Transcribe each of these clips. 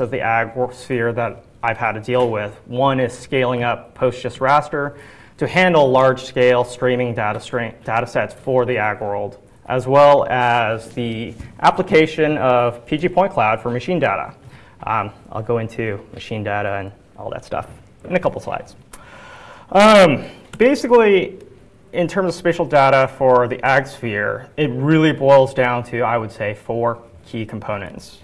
of the ag sphere that I've had to deal with. One is scaling up PostGIS raster to handle large-scale streaming data, stream, data sets for the ag world, as well as the application of PG Point Cloud for machine data. Um, I'll go into machine data and all that stuff in a couple slides. Um, basically, in terms of spatial data for the ag sphere, it really boils down to, I would say, four key components.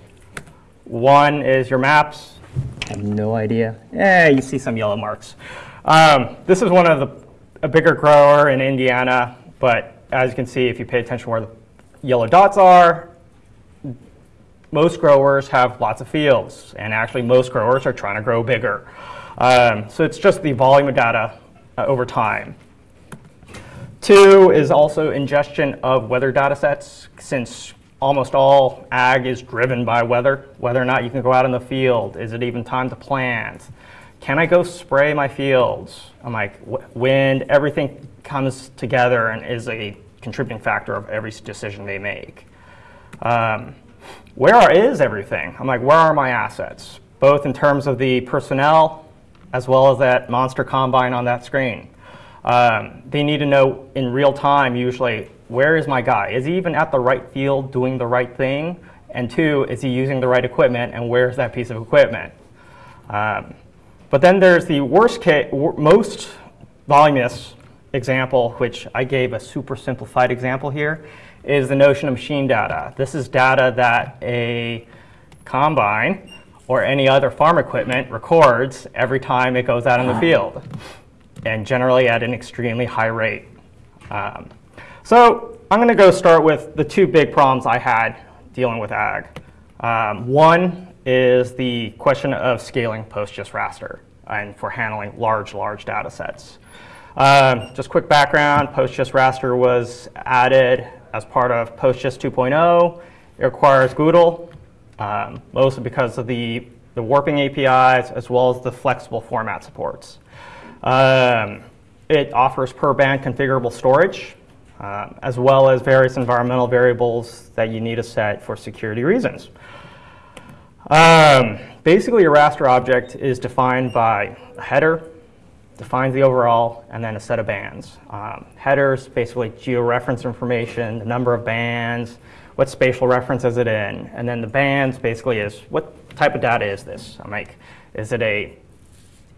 One is your maps. I have no idea. Yeah, you see some yellow marks. Um, this is one of the, a bigger grower in Indiana, but as you can see, if you pay attention where the yellow dots are, most growers have lots of fields, and actually most growers are trying to grow bigger. Um, so it's just the volume of data uh, over time. Two is also ingestion of weather data sets, since almost all ag is driven by weather, whether or not you can go out in the field. Is it even time to plant? Can I go spray my fields? I'm like, wind, everything comes together and is a contributing factor of every decision they make. Um, where is everything? I'm like, where are my assets? Both in terms of the personnel as well as that monster combine on that screen. Um, they need to know in real time, usually, where is my guy? Is he even at the right field doing the right thing? And two, is he using the right equipment and where's that piece of equipment? Um, but then there's the worst case, most voluminous example, which I gave a super simplified example here, is the notion of machine data. This is data that a combine or any other farm equipment records every time it goes out in the field, and generally at an extremely high rate. Um, so I'm going to go start with the two big problems I had dealing with ag. Um, one is the question of scaling PostGIS raster and for handling large, large data sets. Um, just quick background, PostGIS raster was added as part of PostGIS 2.0. It requires GDAL, um, mostly because of the, the warping APIs as well as the flexible format supports. Um, it offers per band configurable storage, um, as well as various environmental variables that you need to set for security reasons. Um, basically, a raster object is defined by a header, defines the overall, and then a set of bands. Um, headers, basically georeference information, the number of bands, what spatial reference is it in, and then the bands basically is what type of data is this? I'm like, is it a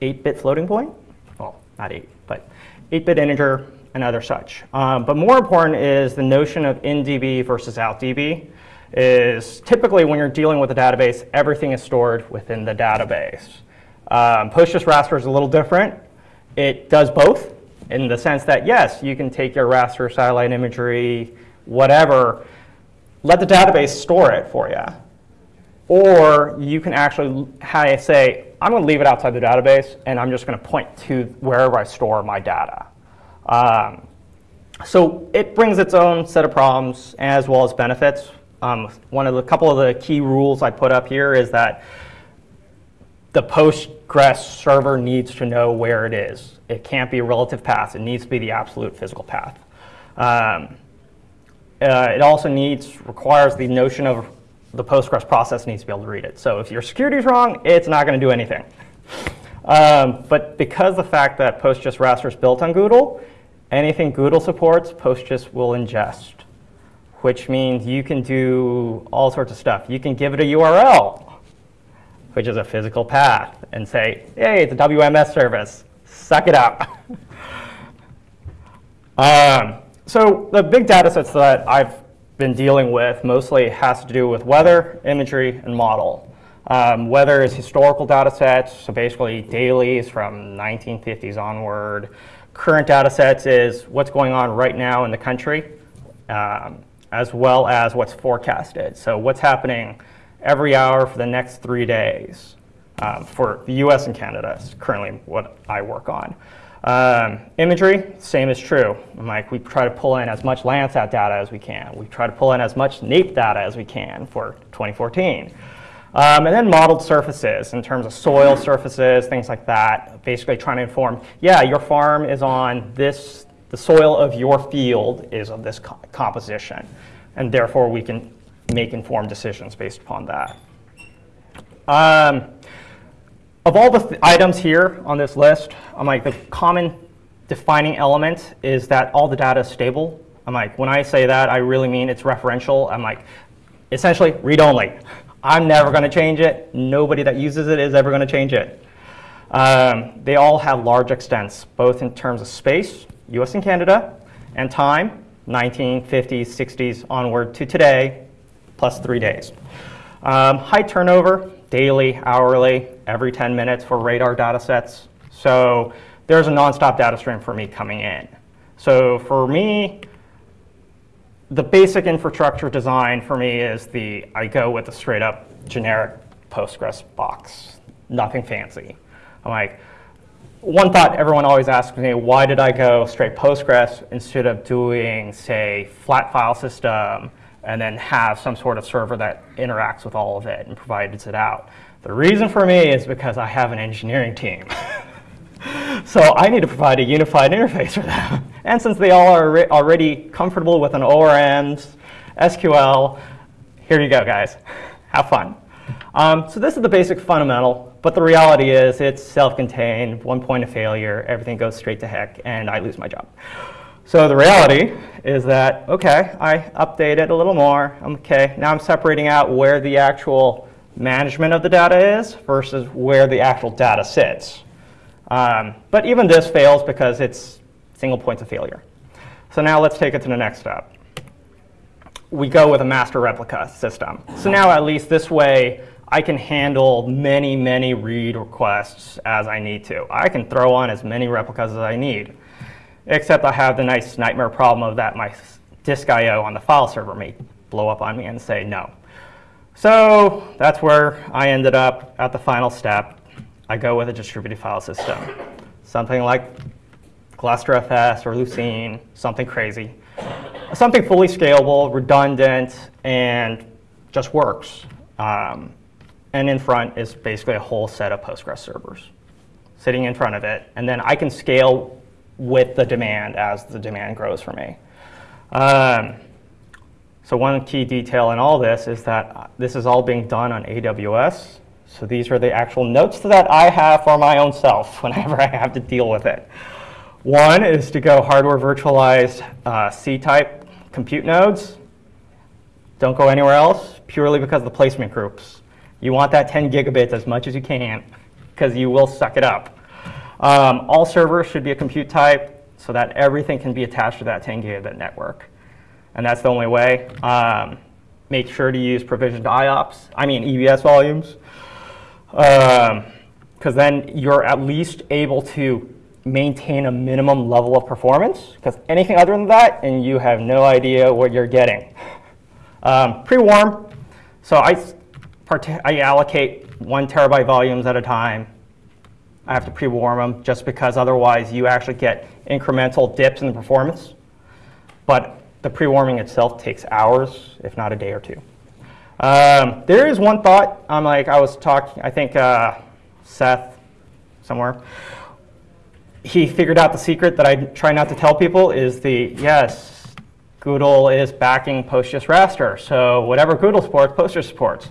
8-bit floating point? Well, not 8, but 8-bit integer and other such. Um, but more important is the notion of in-DB versus out-DB is typically when you're dealing with a database, everything is stored within the database. Um, PostGIS raster is a little different. It does both in the sense that, yes, you can take your raster satellite imagery, whatever, let the database store it for you. Or you can actually say, I'm going to leave it outside the database, and I'm just going to point to wherever I store my data. Um, so it brings its own set of problems as well as benefits. Um, one of the couple of the key rules I put up here is that the Postgres server needs to know where it is. It can't be a relative path. It needs to be the absolute physical path. Um, uh, it also needs, requires the notion of the Postgres process needs to be able to read it. So if your security is wrong, it's not going to do anything. Um, but because the fact that PostGIS raster is built on GDAL, anything GDAL supports, PostGIS will ingest, which means you can do all sorts of stuff. You can give it a URL, which is a physical path, and say, hey, it's a WMS service. Suck it up. um, so the big data sets that I've been dealing with mostly has to do with weather, imagery, and model. Um, weather is historical data sets, so basically dailies from 1950s onward. Current data sets is what's going on right now in the country, um, as well as what's forecasted. So what's happening every hour for the next three days. Um, for the US and Canada is currently what I work on. Um, imagery, same is true. Like we try to pull in as much Landsat data as we can. We try to pull in as much NAIP data as we can for 2014. Um, and then modeled surfaces in terms of soil surfaces, things like that, basically trying to inform, yeah, your farm is on this, the soil of your field is of this co composition. And therefore we can make informed decisions based upon that. Um, of all the th items here on this list, I'm like the common defining element is that all the data is stable. I'm like, when I say that, I really mean it's referential. I'm like, essentially read-only. I'm never going to change it. Nobody that uses it is ever going to change it. Um, they all have large extents, both in terms of space, US and Canada, and time, 1950s, 60s onward to today, plus three days. Um, high turnover, daily, hourly, every 10 minutes for radar data sets. So there's a nonstop data stream for me coming in. So for me, the basic infrastructure design for me is the, I go with a straight up generic Postgres box, nothing fancy. I'm like, one thought everyone always asks me, why did I go straight Postgres instead of doing, say, flat file system and then have some sort of server that interacts with all of it and provides it out? The reason for me is because I have an engineering team. so I need to provide a unified interface for them. And since they all are already comfortable with an ORMs, SQL, here you go, guys. Have fun. Um, so this is the basic fundamental, but the reality is it's self-contained, one point of failure, everything goes straight to heck, and I lose my job. So the reality is that, okay, I update it a little more. Okay, now I'm separating out where the actual management of the data is versus where the actual data sits. Um, but even this fails because it's single points of failure. So now let's take it to the next step. We go with a master replica system. So now at least this way, I can handle many, many read requests as I need to. I can throw on as many replicas as I need, except I have the nice nightmare problem of that my disk I.O. on the file server may blow up on me and say no. So that's where I ended up at the final step. I go with a distributed file system, something like GlusterFS or Lucene, something crazy. Something fully scalable, redundant, and just works. Um, and in front is basically a whole set of Postgres servers sitting in front of it. And then I can scale with the demand as the demand grows for me. Um, so one key detail in all this is that this is all being done on AWS. So these are the actual notes that I have for my own self whenever I have to deal with it. One is to go hardware virtualized uh, C-type compute nodes. Don't go anywhere else, purely because of the placement groups. You want that 10 gigabits as much as you can, because you will suck it up. Um, all servers should be a compute type, so that everything can be attached to that 10 gigabit network. And that's the only way. Um, make sure to use provisioned IOPS, I mean EBS volumes because um, then you're at least able to maintain a minimum level of performance. Because anything other than that, and you have no idea what you're getting. Um, Pre-warm, so I, I allocate one terabyte volumes at a time. I have to pre-warm them just because otherwise you actually get incremental dips in the performance. But the pre-warming itself takes hours, if not a day or two. Um, there is one thought. I'm like, I was talking, I think uh, Seth, somewhere, he figured out the secret that I try not to tell people is the, yes, GDAL is backing PostGIS raster. So whatever GDAL supports, PostGIS supports.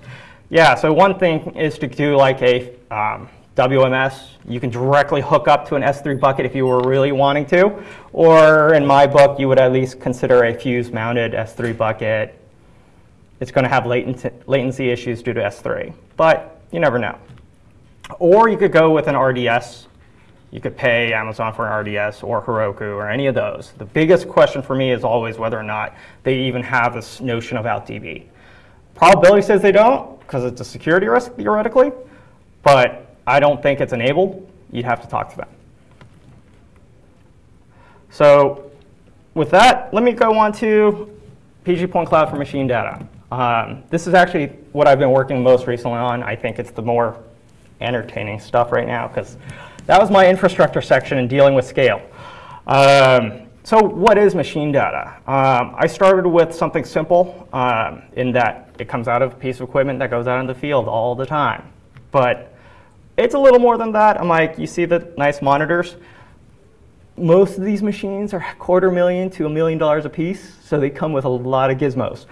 Yeah, so one thing is to do like a um, WMS. You can directly hook up to an S3 bucket if you were really wanting to. Or in my book, you would at least consider a fuse mounted S3 bucket it's going to have latency, latency issues due to S3. But you never know. Or you could go with an RDS. You could pay Amazon for an RDS or Heroku or any of those. The biggest question for me is always whether or not they even have this notion of OutDB. Probability says they don't because it's a security risk theoretically, but I don't think it's enabled. You'd have to talk to them. So with that, let me go on to PG Point Cloud for machine data. Um, this is actually what I've been working most recently on. I think it's the more entertaining stuff right now because that was my infrastructure section in dealing with scale. Um, so what is machine data? Um, I started with something simple um, in that it comes out of a piece of equipment that goes out in the field all the time. But it's a little more than that. I'm like, you see the nice monitors? Most of these machines are quarter million to a million dollars a piece, so they come with a lot of gizmos.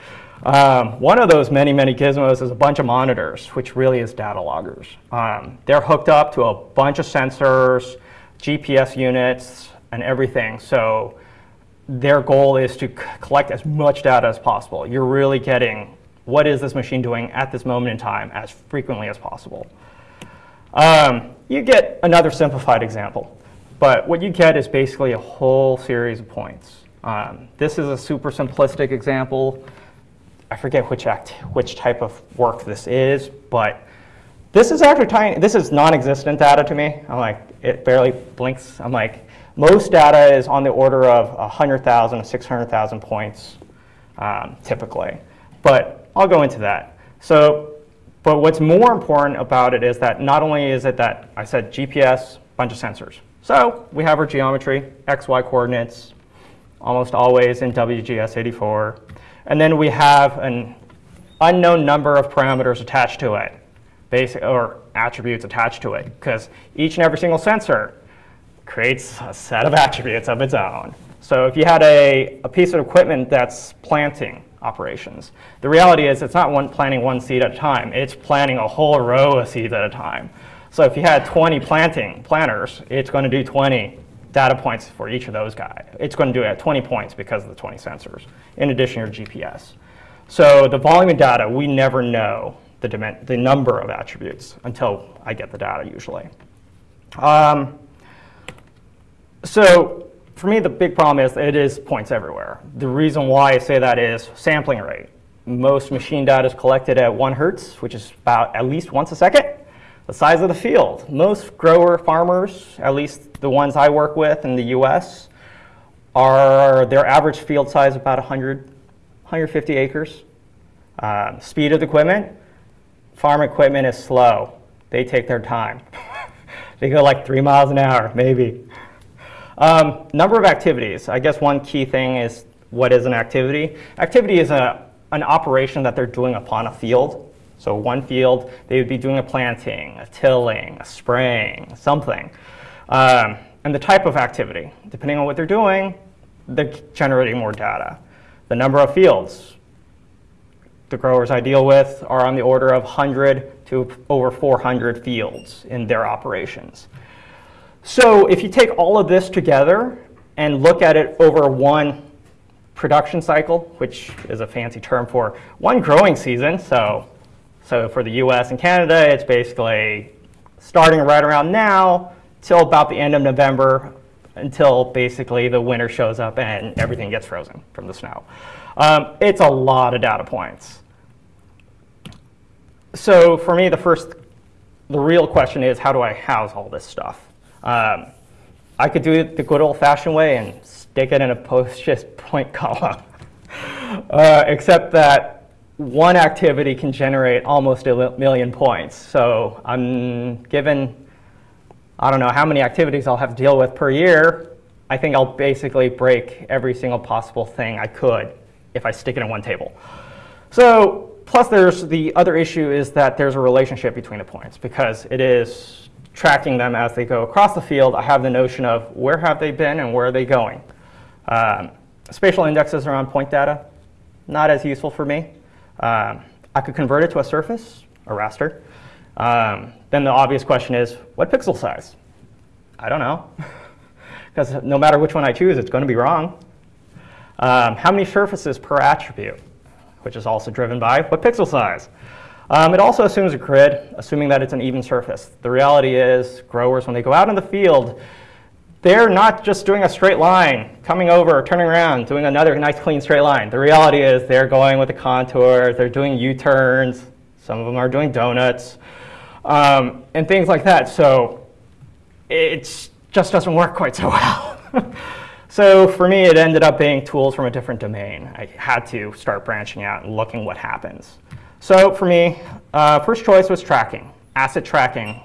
Um, one of those many, many gizmos is a bunch of monitors, which really is data loggers. Um, they're hooked up to a bunch of sensors, GPS units, and everything. So their goal is to collect as much data as possible. You're really getting what is this machine doing at this moment in time as frequently as possible. Um, you get another simplified example, but what you get is basically a whole series of points. Um, this is a super simplistic example. I forget which act, which type of work this is, but this is actually tiny. This is non-existent data to me. I'm like, it barely blinks. I'm like, most data is on the order of 100,000 to 600,000 points, um, typically. But I'll go into that. So, but what's more important about it is that not only is it that I said GPS, bunch of sensors. So we have our geometry, x, y coordinates, almost always in WGS84. And then we have an unknown number of parameters attached to it, basic or attributes attached to it, because each and every single sensor creates a set of attributes of its own. So if you had a, a piece of equipment that's planting operations, the reality is it's not one, planting one seed at a time. It's planting a whole row of seeds at a time. So if you had 20 planting planters, it's going to do 20 data points for each of those guys. It's going to do it at 20 points because of the 20 sensors, in addition to your GPS. So the volume of data, we never know the, the number of attributes until I get the data usually. Um, so for me, the big problem is it is points everywhere. The reason why I say that is sampling rate. Most machine data is collected at one hertz, which is about at least once a second. The size of the field. Most grower farmers, at least the ones I work with in the US, are their average field size about 100, 150 acres. Uh, speed of the equipment, farm equipment is slow. They take their time. they go like three miles an hour, maybe. Um, number of activities. I guess one key thing is what is an activity? Activity is a, an operation that they're doing upon a field. So one field, they would be doing a planting, a tilling, a spraying, something. Um, and the type of activity. Depending on what they're doing, they're generating more data. The number of fields. The growers I deal with are on the order of 100 to over 400 fields in their operations. So if you take all of this together and look at it over one production cycle, which is a fancy term for one growing season, so, so for the US and Canada, it's basically starting right around now till about the end of November until basically the winter shows up and everything gets frozen from the snow. Um, it's a lot of data points. So for me, the first, the real question is how do I house all this stuff? Um, I could do it the good old-fashioned way and stick it in a PostGIS point column, uh, except that one activity can generate almost a million points. So I'm given, I don't know how many activities I'll have to deal with per year. I think I'll basically break every single possible thing I could if I stick it in one table. So plus there's the other issue is that there's a relationship between the points because it is tracking them as they go across the field, I have the notion of where have they been and where are they going. Um, spatial indexes around point data, not as useful for me. Um, I could convert it to a surface, a raster. Um, then the obvious question is, what pixel size? I don't know. Because no matter which one I choose, it's going to be wrong. Um, how many surfaces per attribute? Which is also driven by what pixel size? Um, it also assumes a grid, assuming that it's an even surface. The reality is growers, when they go out in the field, they're not just doing a straight line, coming over, turning around, doing another nice clean straight line. The reality is they're going with the contours, they're doing U-turns, some of them are doing donuts, um, and things like that. So it just doesn't work quite so well. so for me, it ended up being tools from a different domain. I had to start branching out and looking what happens. So for me, uh, first choice was tracking, asset tracking.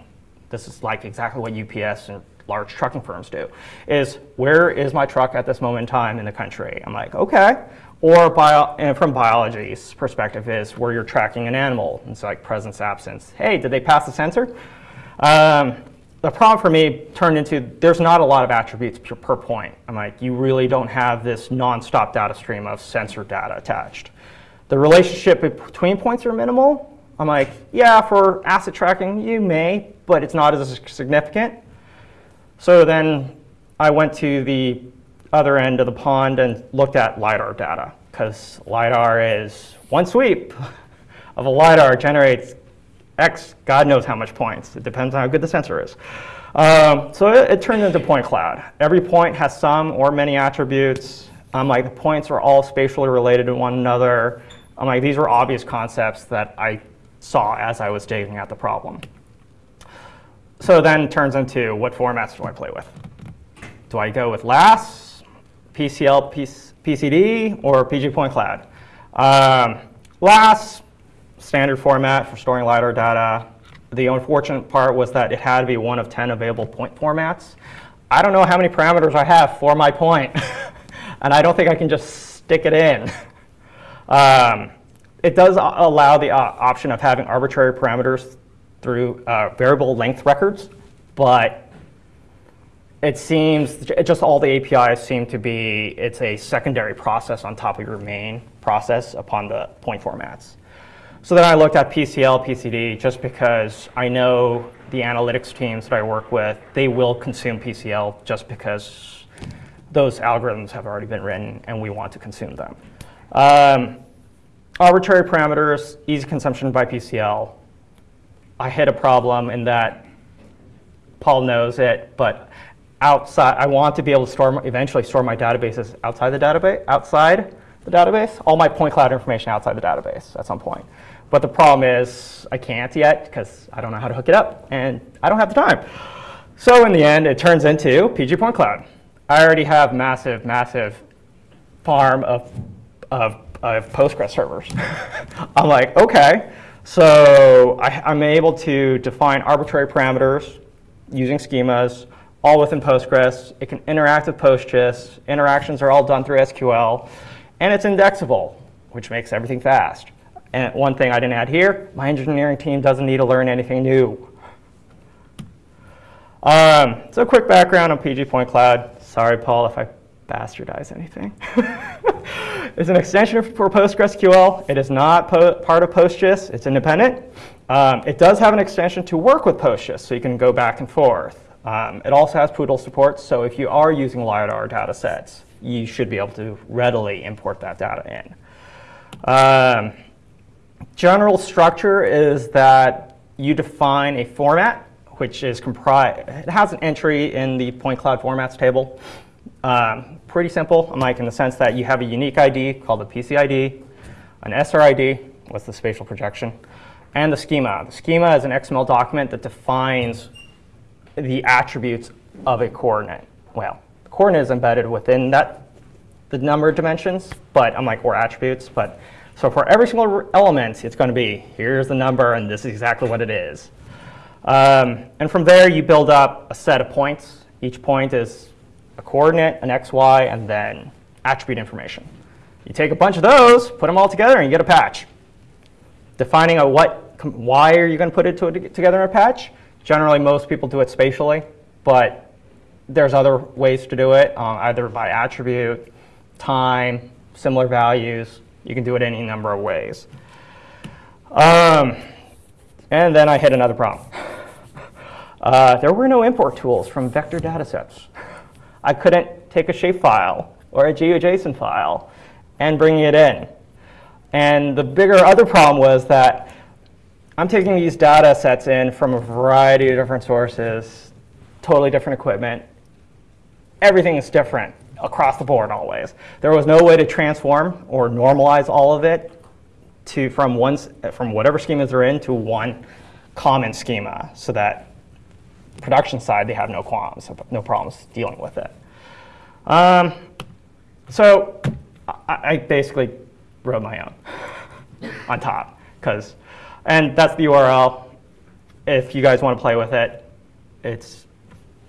This is like exactly what UPS and large trucking firms do, is where is my truck at this moment in time in the country? I'm like, okay. Or bio, from biology's perspective is where you're tracking an animal. It's like presence, absence. Hey, did they pass the sensor? Um, the problem for me turned into there's not a lot of attributes per, per point. I'm like, you really don't have this nonstop data stream of sensor data attached. the relationship between points are minimal. I'm like, yeah, for asset tracking, you may, but it's not as significant. So then I went to the other end of the pond and looked at LiDAR data, because LiDAR is one sweep of a LiDAR generates X, God knows how much points. It depends on how good the sensor is. Um, so it, it turns into point cloud. Every point has some or many attributes. Um, like the points are all spatially related to one another. Um, like these were obvious concepts that I saw as I was digging at the problem. So then turns into what formats do I play with? Do I go with LAS, PCL, PCD, or PG Point Cloud? Um, LAS, standard format for storing LiDAR data. The unfortunate part was that it had to be one of 10 available point formats. I don't know how many parameters I have for my point, and I don't think I can just stick it in. Um, it does allow the uh, option of having arbitrary parameters through uh, variable length records, but it seems just all the APIs seem to be it's a secondary process on top of your main process upon the point formats. So then I looked at PCL, PCD, just because I know the analytics teams that I work with, they will consume PCL just because those algorithms have already been written and we want to consume them. Um, arbitrary parameters, easy consumption by PCL. I hit a problem in that Paul knows it, but outside, I want to be able to store, eventually store my databases outside the database, outside the database, all my point cloud information outside the database at some point. But the problem is I can't yet because I don't know how to hook it up and I don't have the time. So in the end, it turns into PG Point Cloud. I already have massive, massive farm of, of, of Postgres servers. I'm like, okay. So I, I'm able to define arbitrary parameters using schemas, all within Postgres. It can interact with PostGIS. Interactions are all done through SQL. And it's indexable, which makes everything fast. And one thing I didn't add here, my engineering team doesn't need to learn anything new. Um, so quick background on PG Point Cloud. Sorry, Paul, if I bastardize anything. it's an extension for PostgreSQL. It is not part of PostGIS. It's independent. Um, it does have an extension to work with PostGIS, so you can go back and forth. Um, it also has PDAL support, so if you are using LiDAR data sets, you should be able to readily import that data in. Um, general structure is that you define a format, which is comprised, it has an entry in the point cloud formats table. Um, pretty simple, like in the sense that you have a unique ID called the PCID, an SRID, what's the spatial projection, and the schema. The schema is an XML document that defines the attributes of a coordinate. Well, the coordinate is embedded within that, the number of dimensions, but I'm like, or attributes, but so for every single element, it's going to be, here's the number, and this is exactly what it is. Um, and from there, you build up a set of points. Each point is a coordinate, an x, y, and then attribute information. You take a bunch of those, put them all together, and you get a patch. Defining a what, why are you going to put it to, together in a patch? Generally, most people do it spatially, but there's other ways to do it, um, either by attribute, time, similar values, you can do it any number of ways. Um, and then I hit another problem. Uh, there were no import tools from vector datasets. I couldn't take a shapefile or a GeoJSON file and bring it in. And the bigger other problem was that I'm taking these data sets in from a variety of different sources, totally different equipment. Everything is different across the board always. There was no way to transform or normalize all of it to from one from whatever schemas they're in to one common schema so that production side they have no qualms, no problems dealing with it. Um, so I, I basically wrote my own on top because, and that's the URL. If you guys want to play with it, it's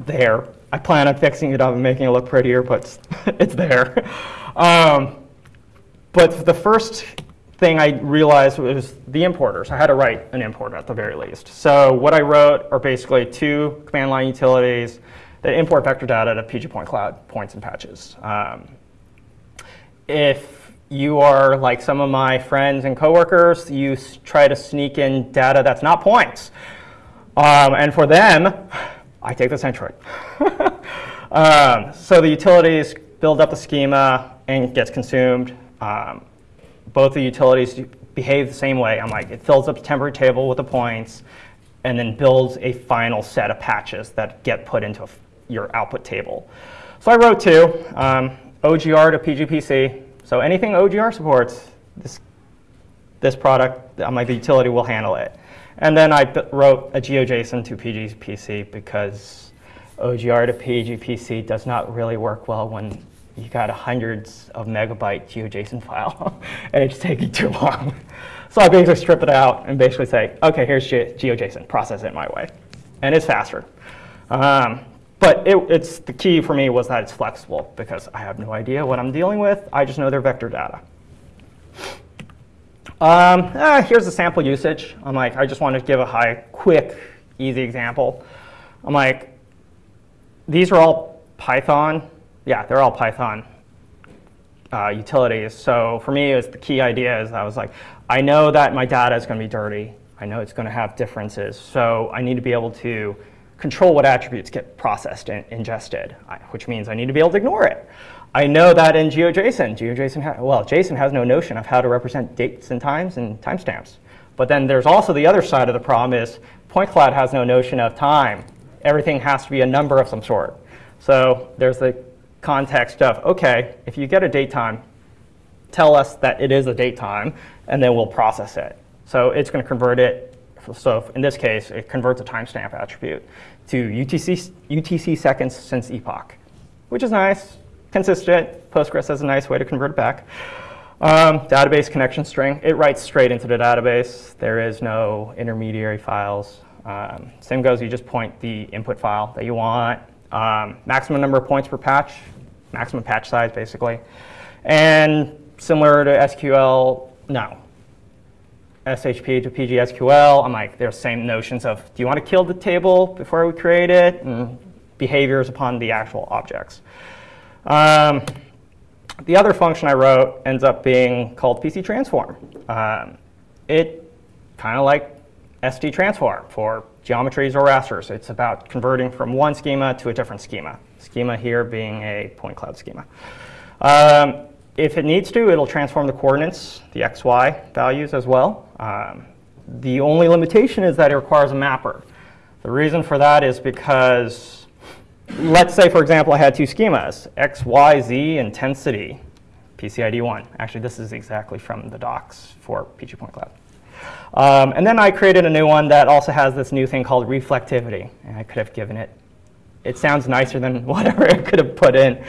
there. I plan on fixing it up and making it look prettier, but it's there. Um, but the first thing I realized was the importers. I had to write an importer at the very least. So what I wrote are basically two command line utilities that import vector data to PG Point Cloud points and patches. Um, if you are like some of my friends and coworkers, you try to sneak in data that's not points. Um, and for them, I take the centroid. um, so the utilities build up the schema and gets consumed. Um, both the utilities behave the same way. I'm like, it fills up the temporary table with the points and then builds a final set of patches that get put into your output table. So I wrote two, um, OGR to PGPC. So anything OGR supports, this, this product, I'm like, the utility will handle it. And then I wrote a GeoJSON to PGPC because OGR to PGPC does not really work well when you got a hundreds of megabyte GeoJSON file and it's taking too long. So I basically strip it out and basically say, okay, here's Ge GeoJSON, process it my way. And it's faster. Um, but it, it's the key for me was that it's flexible because I have no idea what I'm dealing with. I just know they're vector data. Um, eh, here's the sample usage. I'm like, I just want to give a high, quick, easy example. I'm like, these are all Python. Yeah, they're all Python uh, utilities. So for me, it was the key idea is I was like, I know that my data is going to be dirty. I know it's going to have differences. So I need to be able to control what attributes get processed and ingested, which means I need to be able to ignore it. I know that in GeoJSON, GeoJSON, well, JSON has no notion of how to represent dates and times and timestamps. But then there's also the other side of the problem is point cloud has no notion of time. Everything has to be a number of some sort. So there's the context of, OK, if you get a date time, tell us that it is a date time, and then we'll process it. So it's going to convert it. So in this case, it converts a timestamp attribute to UTC, UTC seconds since epoch, which is nice consistent. Postgres has a nice way to convert it back. Um, database connection string, it writes straight into the database. There is no intermediary files. Um, same goes, you just point the input file that you want. Um, maximum number of points per patch, maximum patch size, basically. And similar to SQL, no. SHP to PGSQL, I'm like, there's same notions of, do you want to kill the table before we create it? And behaviors upon the actual objects. Um, the other function I wrote ends up being called PC transform. Um, it kind of like ST transform for geometries or rasters. It's about converting from one schema to a different schema. Schema here being a point cloud schema. Um, if it needs to, it'll transform the coordinates, the xy values as well. Um, the only limitation is that it requires a mapper. The reason for that is because let's say, for example, I had two schemas, x, y, z, intensity, PCID1. Actually, this is exactly from the docs for PG Point Cloud. Um, and then I created a new one that also has this new thing called reflectivity. And I could have given it, it sounds nicer than whatever it could have put in.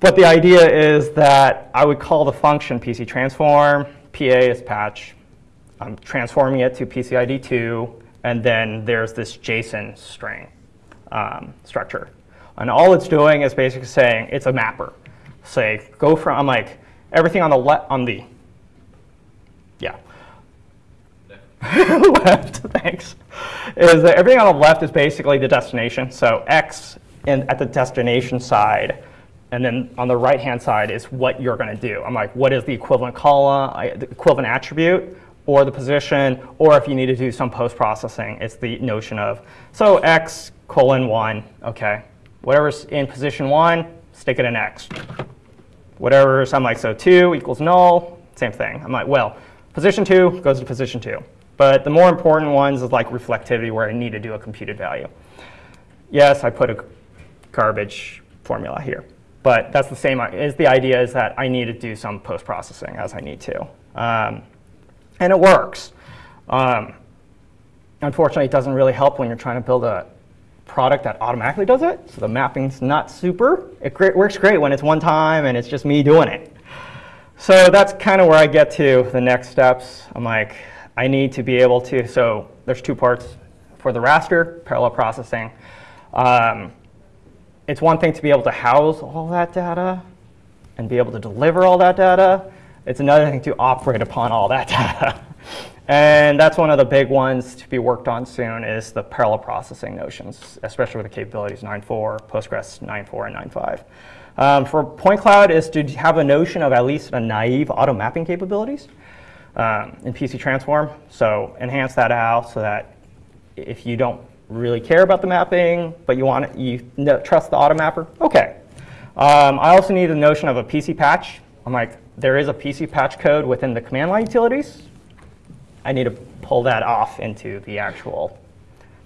But the idea is that I would call the function PC transform, PA is patch. I'm transforming it to PCID2, and then there's this JSON string um, structure. And all it's doing is basically saying it's a mapper. Say, go from, I'm like, everything on the on the, yeah. left, thanks. Is that everything on the left is basically the destination. So X in, at the destination side, and then on the right-hand side is what you're going to do. I'm like, what is the equivalent column, the equivalent attribute, or the position, or if you need to do some post-processing, it's the notion of, so X colon 1, OK, Whatever's in position one, stick it in X. Whatever's, I'm like, so two equals null, same thing. I'm like, well, position two goes to position two. But the more important ones is like reflectivity where I need to do a computed value. Yes, I put a garbage formula here. But that's the same, is the idea is that I need to do some post-processing as I need to. Um, and it works. Um, unfortunately, it doesn't really help when you're trying to build a product that automatically does it. So the mapping's not super. It great, works great when it's one time and it's just me doing it. So that's kind of where I get to the next steps. I'm like, I need to be able to, so there's two parts for the raster, parallel processing. Um, it's one thing to be able to house all that data and be able to deliver all that data. It's another thing to operate upon all that data. And that's one of the big ones to be worked on soon is the parallel processing notions, especially with the capabilities 9.4, Postgres 9.4, and 9.5. Um, for point cloud is to have a notion of at least a naive auto mapping capabilities um, in PC Transform. So enhance that out so that if you don't really care about the mapping, but you want it, you trust the auto mapper, okay. Um, I also need the notion of a PC patch. I'm like, there is a PC patch code within the command line utilities. I need to pull that off into the actual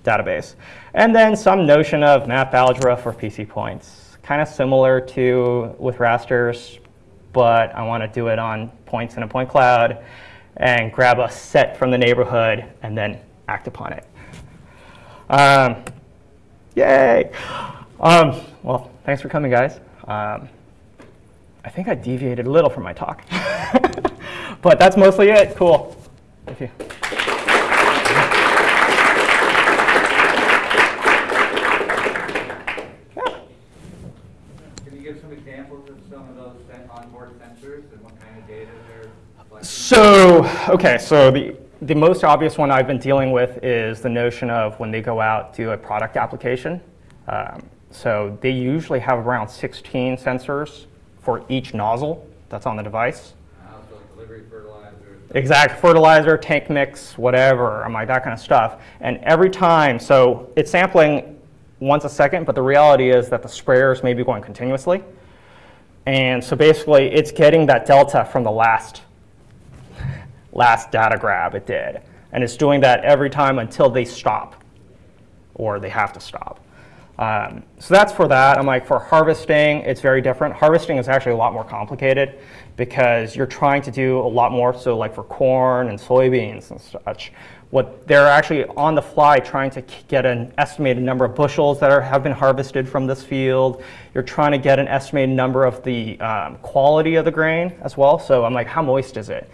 database. And then some notion of map algebra for PC points. Kind of similar to with rasters, but I want to do it on points in a point cloud and grab a set from the neighborhood and then act upon it. Um, yay! Um, well, thanks for coming, guys. Um, I think I deviated a little from my talk. but that's mostly it. Cool. Thank you. Can you give some examples of some of those onboard sensors and what kind of data they're? So, okay, so the, the most obvious one I've been dealing with is the notion of when they go out to a product application. Um, so they usually have around 16 sensors for each nozzle that's on the device. Exact fertilizer, tank mix, whatever, I'm like that kind of stuff. And every time, so it's sampling once a second, but the reality is that the sprayers may be going continuously. And so basically, it's getting that delta from the last, last data grab it did. And it's doing that every time until they stop, or they have to stop. Um, so that's for that. I'm like, for harvesting, it's very different. Harvesting is actually a lot more complicated because you're trying to do a lot more. So like for corn and soybeans and such, what they're actually on the fly trying to get an estimated number of bushels that are, have been harvested from this field. You're trying to get an estimated number of the um, quality of the grain as well. So I'm like, how moist is it?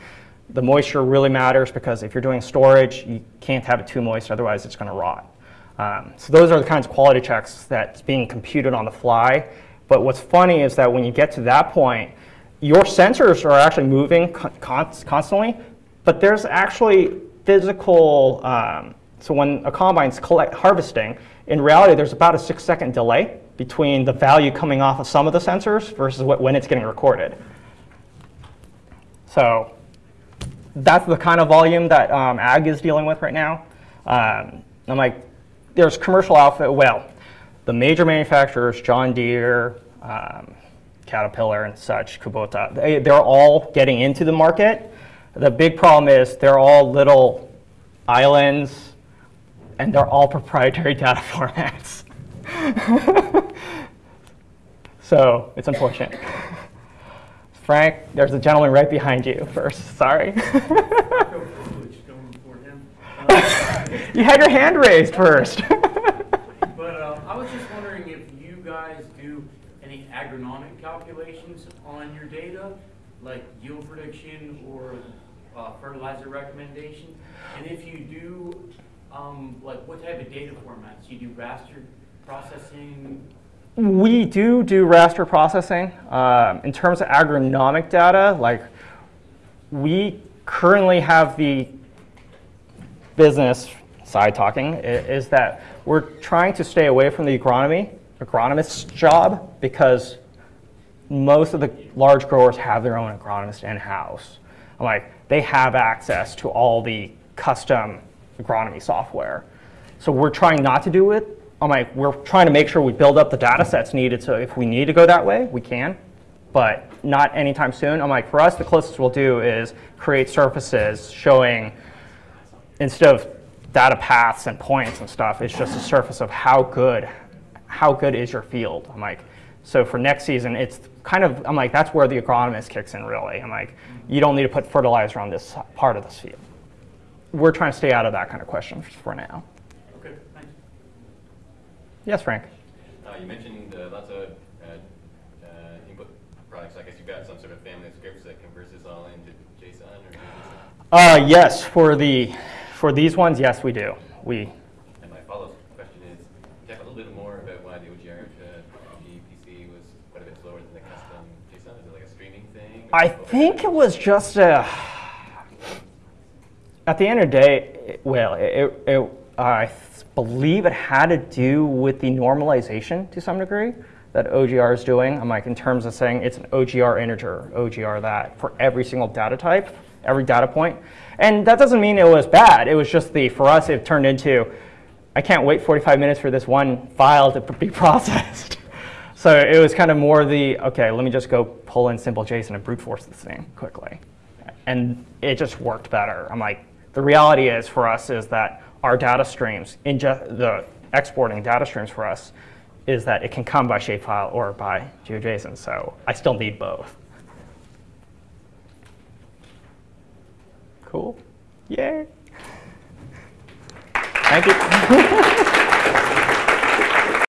The moisture really matters because if you're doing storage, you can't have it too moist, otherwise it's going to rot. Um, so those are the kinds of quality checks that's being computed on the fly. But what's funny is that when you get to that point, your sensors are actually moving con- con- constantly, but there's actually physical. Um, so when a combine's collect harvesting, in reality, there's about a six-second delay between the value coming off of some of the sensors versus what, when it's getting recorded. So that's the kind of volume that um, ag is dealing with right now. Um, I'm like, there's commercial outfit. Well, the major manufacturers, John Deere, um, Caterpillar, and such, Kubota, they, they're all getting into the market. The big problem is they're all little islands, and they're all proprietary data formats. so it's unfortunate. Frank, there's a gentleman right behind you first. Sorry. you had your hand raised first. But uh, I was just wondering if you guys do any agronomic calculations on your data, like yield prediction or uh, fertilizer recommendation? And if you do, um, like what type of data formats? You do raster processing? We do do raster processing. Um, in terms of agronomic data, like we currently have the business side talking is that we're trying to stay away from the agronomy agronomist's job because most of the large growers have their own agronomist in house. I'm like, they have access to all the custom agronomy software. So we're trying not to do it. I'm like, we're trying to make sure we build up the data sets needed. So if we need to go that way, we can, but not anytime soon. I'm like, for us, the closest we'll do is create surfaces showing instead of data paths and points and stuff, it's just a surface of how good, how good is your field. I'm like, so for next season, it's kind of, I'm like, that's where the agronomist kicks in really. I'm like, you don't need to put fertilizer on this part of this field. We're trying to stay out of that kind of question for now. Yes, Frank? Uh, you mentioned uh, lots of uh, uh, input products. I guess you've got some sort of family of scripts that converts this all into JSON or Uh, yes, for the, for these ones, yes, we do. We, And my follow-up question is, talk a little bit more about why the OGR uh, GPC was quite a bit slower than the custom JSON. Is it like a streaming thing? I think it was just a, At the end of the day, it- well, it, it, I believe it had to do with the normalization to some degree that OGR is doing. I'm like, in terms of saying it's an OGR integer, OGR that, for every single data type, every data point. And that doesn't mean it was bad. It was just the, for us, it turned into, I can't wait 45 minutes for this one file to be processed. so it was kind of more the, okay, let me just go pull in simple JSON and brute force this thing quickly. And it just worked better. I'm like, the reality is for us is that our data streams, inge- the exporting data streams for us, is that it can come by shapefile or by GeoJSON. So I still need both. Cool. Yay. Thank you.